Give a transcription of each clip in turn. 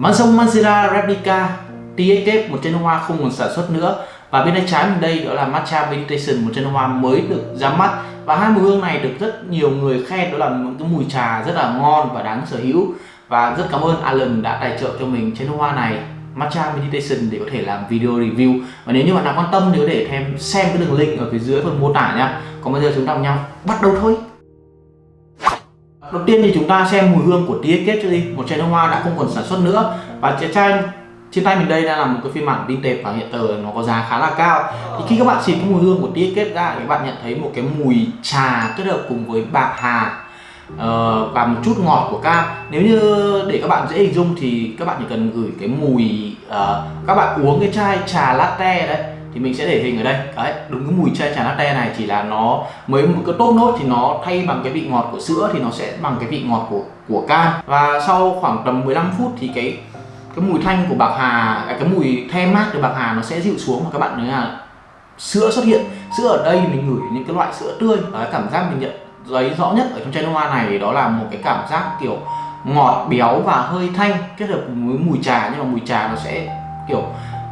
Maison Manzera Replica TXF một chai nước hoa không còn sản xuất nữa. Và bên tay trái mình đây đó là Matcha Meditation một chai nước hoa mới được ra mắt. Và hai mùi hương này được rất nhiều người khen, đó là một cái mùi trà rất là ngon và đáng sở hữu. Và rất cảm ơn Alan đã tài trợ cho mình chai nước hoa này, Matcha Meditation để có thể làm video review. Và nếu như bạn nào quan tâm thì có thể thêm xem cái đường link ở phía dưới phần mô tả nha. Còn bây giờ chúng ta cùng nhau bắt đầu thôi đầu tiên thì chúng ta xem mùi hương của TXK cho đi. Một chai nước hoa đã không còn sản xuất nữa. Và chai chai trên tay mình đây đang là một cái phiên bản vintage và hiện tờ nó có giá khá là cao. Thì khi các bạn xịt cái mùi hương của TXK ra thì các bạn nhận thấy một cái mùi trà kết hợp cùng với bạc hà uh, và một chút ngọt của cam. Nếu như để các bạn dễ hình dung thì các bạn chỉ cần gửi cái mùi uh, các bạn uống cái chai trà latte đấy thì mình sẽ để hình ở đây. Đấy đúng cái mùi chai trà latte này chỉ là nó mới một cái tốt nốt thì nó thay bằng cái vị ngọt của sữa thì nó sẽ bằng cái vị ngọt của của cam. Và sau khoảng tầm 15 phút thì cái cái mùi thanh của bạc hà à, cái mùi the mát của bạc hà nó sẽ dịu xuống và các bạn thấy là sữa xuất hiện. Sữa ở đây mình ngửi những cái loại sữa tươi. Đấy, cảm giác mình nhận thấy rõ nhất ở trong chai noa hoa này đó là một cái cảm giác kiểu ngọt béo và hơi thanh kết hợp với mùi trà nhưng mà mùi trà nó sẽ kiểu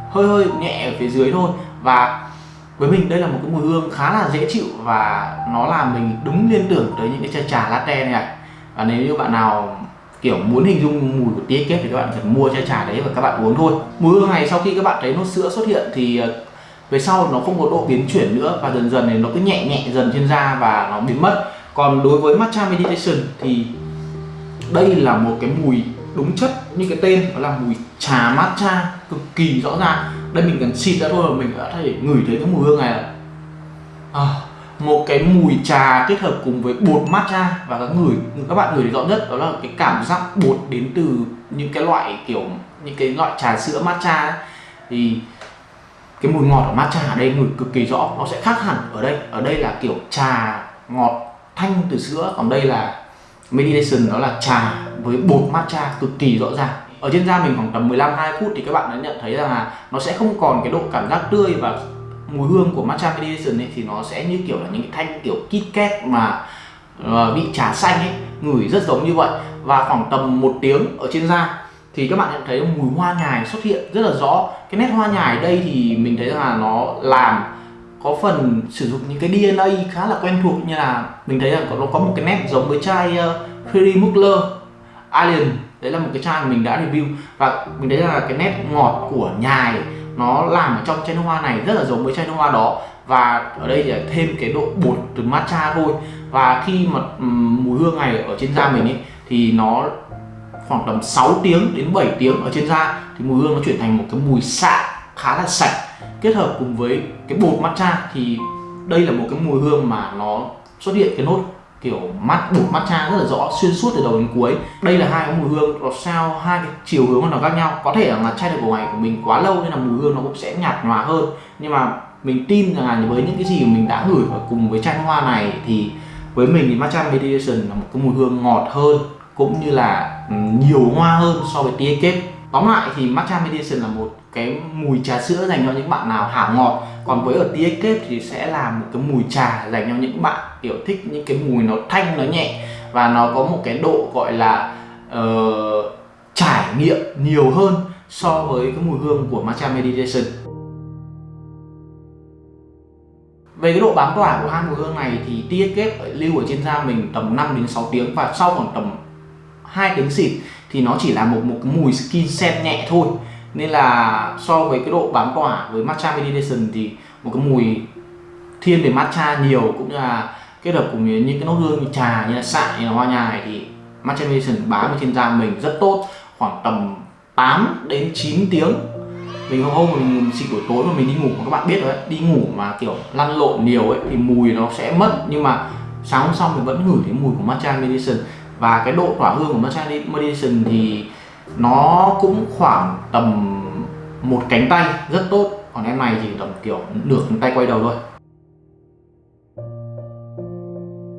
hơi hơi nhẹ ở phía dưới thôi. Và với mình đây là một cái mùi hương khá là dễ chịu và nó làm mình đúng liên tưởng tới những cái chai trà latte này ạ. Và nếu như bạn nào, kiểu, muốn hình dung mùi của tia kết thì các bạn cần mua chai trà đấy và các bạn uống thôi. Mùi hương này sau khi các bạn thấy nốt sữa xuất hiện thì ờ, về sau nó không có độ biến chuyển nữa và dần dần này nó cứ nhẹ nhẹ dần trên da và nó biến mất. Còn đối với matcha meditation thì đây là một cái mùi đúng chất như cái tên đó là mùi trà matcha cực kỳ rõ ràng. Đây mình cần xịt ra thôi mà mình đã thể ngửi thấy cái mùi hương này là à, một cái mùi trà kết hợp cùng với bột matcha và các người các bạn ngửi rõ nhất đó là cái cảm giác bột đến từ những cái loại kiểu những cái loại trà sữa matcha ấy. thì cái mùi ngọt ở matcha ở đây ngửi cực kỳ rõ nó sẽ khác hẳn ở đây. Ở đây là kiểu trà ngọt thanh từ sữa còn đây là meditation đó là trà với bột matcha cực kỳ rõ ràng. Ở trên da mình khoảng tầm 15 2 phút thì các bạn đã nhận thấy rằng là nó sẽ không còn cái độ cảm giác tươi và mùi hương của matcha meditation ấy, thì nó sẽ như kiểu là những cái thanh kiểu kit kat mà ờ, bị vị trà xanh ấy, ngửi rất giống như vậy. Và khoảng tầm một tiếng ở trên da thì các bạn nhận thấy mùi hoa nhài xuất hiện rất là rõ. Cái nét hoa nhài đây thì mình thấy là nó làm có phần sử dụng những cái DNA khá là quen thuộc như là mình thấy là nó có một cái nét giống với chai ờ, uh, Mugler Alien. Đấy là một cái chai mình đã review. Và mình thấy là cái nét ngọt của nhài nó làm ở trong chai nước hoa này rất là giống với chai nước hoa đó. Và ở đây thì thêm cái độ bột từ matcha thôi. Và khi mà um, mùi hương này ở trên da mình ấy thì nó khoảng tầm 6 tiếng đến 7 tiếng ở trên da thì mùi hương nó chuyển thành một cái mùi xạ khá là sạch kết hợp cùng với cái bột matcha thì đây là một cái mùi hương mà nó xuất hiện cái nốt kiểu mắt bột matcha rất là rõ, xuyên suốt từ đầu đến cuối. Đây là hai cái mùi hương, nó sao hai cái chiều hướng nó khác nhau. Có thể là chai được của ngày của mình quá lâu nên là mùi hương nó cũng sẽ nhạt nhòa hơn. Nhưng mà mình tin rằng là với những cái gì mình đã gửi vào cùng với chai hoa này thì với mình thì matcha meditation là một cái mùi hương ngọt hơn, cũng như là ừ, nhiều hoa hơn so với tia kết tóm lại thì matcha meditation là một cái mùi trà sữa dành cho những bạn nào hảo ngọt. Còn với ở tia kết thì sẽ là một cái mùi trà dành cho những bạn kiểu thích những cái mùi nó thanh nó nhẹ. Và nó có một cái độ gọi là uh, trải nghiệm nhiều hơn so với cái mùi hương của matcha meditation về cái độ bám tỏa của hai mùi hương này thì tia kết lưu ở trên da mình tầm 5 đến 6 tiếng và sau khoảng tầm hai tiếng xịt thì nó chỉ là một một cái mùi skin scent nhẹ thôi. Nên là so với cái độ bám tỏa với matcha meditation thì một cái mùi thiên về matcha nhiều cũng như là kết hợp cùng với những cái nốt hương như trà như là xạ như là hoa nhài thì matcha meditation bám trên da mình rất tốt. Khoảng tầm 8 đến 9 tiếng. Mình hôm mình xịt buổi tối mà mình đi ngủ các bạn biết đấy đi ngủ mà kiểu lăn lộn nhiều ấy thì mùi nó sẽ mất. Nhưng mà sáng hôm sau mình vẫn ngửi thấy mùi của matcha meditation và cái độ tỏa hương của matcha medicine thì nó cũng khoảng tầm một cánh tay rất tốt. Còn em này thì tầm kiểu nửa cánh tay quay đầu thôi.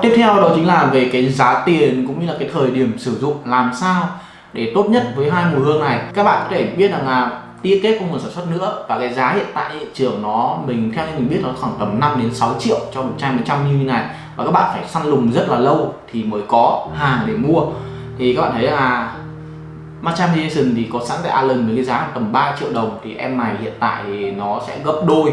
Tiếp theo đó chính là về cái giá tiền cũng như là cái thời điểm sử dụng, làm sao để tốt nhất với hai mùi hương này. Các bạn có thể biết rằng là tia kết không còn sản xuất nữa và cái giá hiện tại thị trường nó mình theo như mình biết nó khoảng tầm 5 đến 6 triệu cho một chai 100 như này và các bạn phải săn lùng rất là lâu thì mới có hàng để mua. Thì các bạn thấy là Matcha jason thì có sẵn tại Allen với cái giá tầm 3 triệu đồng thì em này hiện tại thì nó sẽ gấp đôi.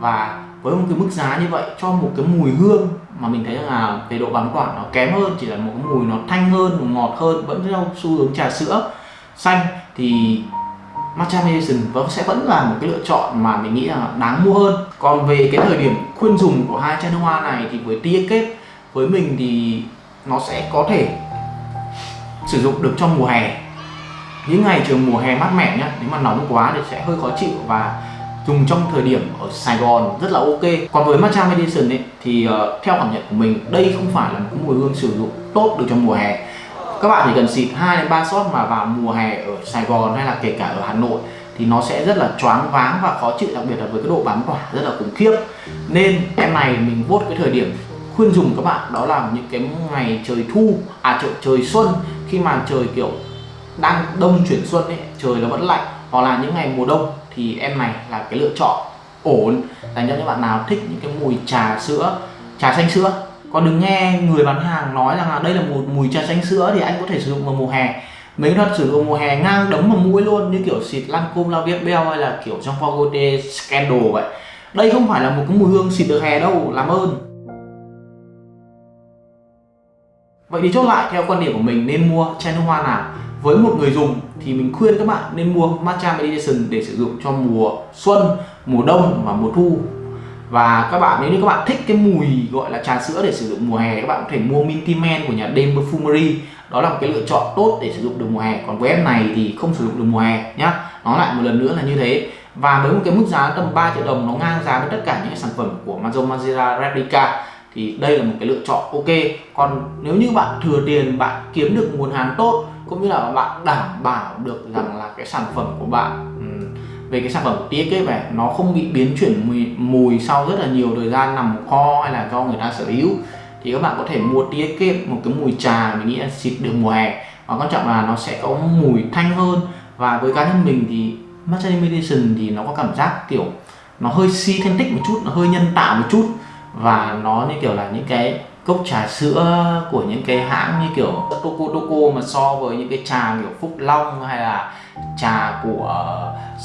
Và với một cái mức giá như vậy cho một cái mùi hương mà mình thấy là về độ bám quản nó kém hơn, chỉ là một cái mùi nó thanh hơn ngọt hơn, vẫn theo xu hướng trà sữa xanh, thì matcha meditation vẫn vâng, sẽ vẫn là một cái lựa chọn mà mình nghĩ là đáng mua hơn. Còn về cái thời điểm khuyên dùng của hai chai nước hoa này thì với tia kết với mình thì nó sẽ có thể sử dụng được trong mùa hè. Những ngày trường mùa hè mát mẻ nhá nếu mà nóng quá thì sẽ hơi khó chịu và dùng trong thời điểm ở Sài Gòn rất là ok. Còn với matcha meditation ấy thì uh, theo cảm nhận của mình đây không phải là một cái mùi hương sử dụng tốt được trong mùa hè các bạn chỉ cần xịt 2 đến 3 shot mà vào mùa hè ở Sài Gòn hay là kể cả ở Hà Nội thì nó sẽ rất là choáng váng và khó chịu đặc biệt là với cái độ bám tỏa rất là khủng khiếp. Nên em này mình vốt cái thời điểm khuyên dùng các bạn đó là những cái ngày trời thu à trời, trời xuân. Khi mà trời kiểu đang đông chuyển xuân ấy trời nó vẫn lạnh hoặc là những ngày mùa đông thì em này là cái lựa chọn ổn. Dành cho những bạn nào thích những cái mùi trà sữa trà xanh sữa còn đừng nghe người bán hàng nói rằng là đây là một mùi trà xanh sữa thì anh có thể sử dụng vào mùa hè. Mấy thuật sử dụng mùa hè ngang đấm vào mũi luôn, như kiểu xịt Lancome La Vie Belle hay là kiểu trong Fogote Scandal vậy. Đây không phải là một cái mùi hương xịt được hè đâu, làm ơn. Vậy thì chốt lại theo quan điểm của mình nên mua chai nước hoa nào. Với một người dùng thì mình khuyên các bạn nên mua matcha meditation để sử dụng cho mùa xuân, mùa đông và mùa thu và các bạn, nếu như các bạn thích cái mùi gọi là trà sữa để sử dụng mùa hè các bạn có thể mua Minty men của nhà Dame Perfumery. Đó là một cái lựa chọn tốt để sử dụng được mùa hè. Còn với em này thì không sử dụng được mùa hè nhá. Nó lại một lần nữa là như thế. Và với một cái mức giá tầm 3 triệu đồng, nó ngang giá với tất cả những sản phẩm của Maison Replica thì đây là một cái lựa chọn ok. Còn nếu như bạn thừa tiền, bạn kiếm được nguồn hàng tốt, cũng như là bạn đảm bảo được rằng là cái sản phẩm của bạn ừ, về cái sản phẩm của kế về nó không bị biến chuyển mùi, mùi sau rất là nhiều thời gian nằm kho hay là do người ta sở hữu. Thì các bạn có thể mua TXK một cái mùi trà mình nghĩ là xịt được mùa hè. Và quan trọng là nó sẽ có mùi thanh hơn. Và với cá nhân mình thì Matcha Meditation thì nó có cảm giác kiểu nó hơi synthetic một chút nó hơi nhân tạo một chút. Và nó như kiểu là những cái cốc trà sữa của những cái hãng như kiểu Toco Toco mà so với những cái trà kiểu Phúc Long hay là trà của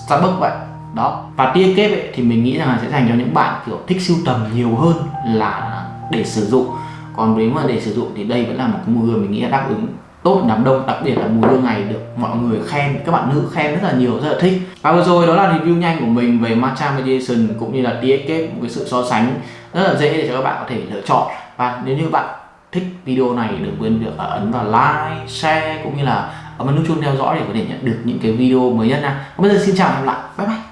Starbucks vậy. Đó và tia kép ấy, thì mình nghĩ rằng là sẽ dành cho những bạn kiểu thích sưu tầm nhiều hơn là để sử dụng. Còn nếu mà để sử dụng thì đây vẫn là một cái mùi hương mình nghĩ là đáp ứng tốt đám đông đặc biệt là mùi hương này được mọi người khen các bạn nữ khen rất là nhiều rất là thích. Và vừa rồi đó là review nhanh của mình về matcha meditation cũng như là tia kép một cái sự so sánh rất là dễ để cho các bạn có thể lựa chọn và nếu như bạn thích video này, đừng quên việc ấn vào like, share, cũng như là ấn vào nút chuông theo dõi để có thể nhận được những cái video mới nhất nha. Bây giờ xin chào và hẹn gặp lại. Bye bye.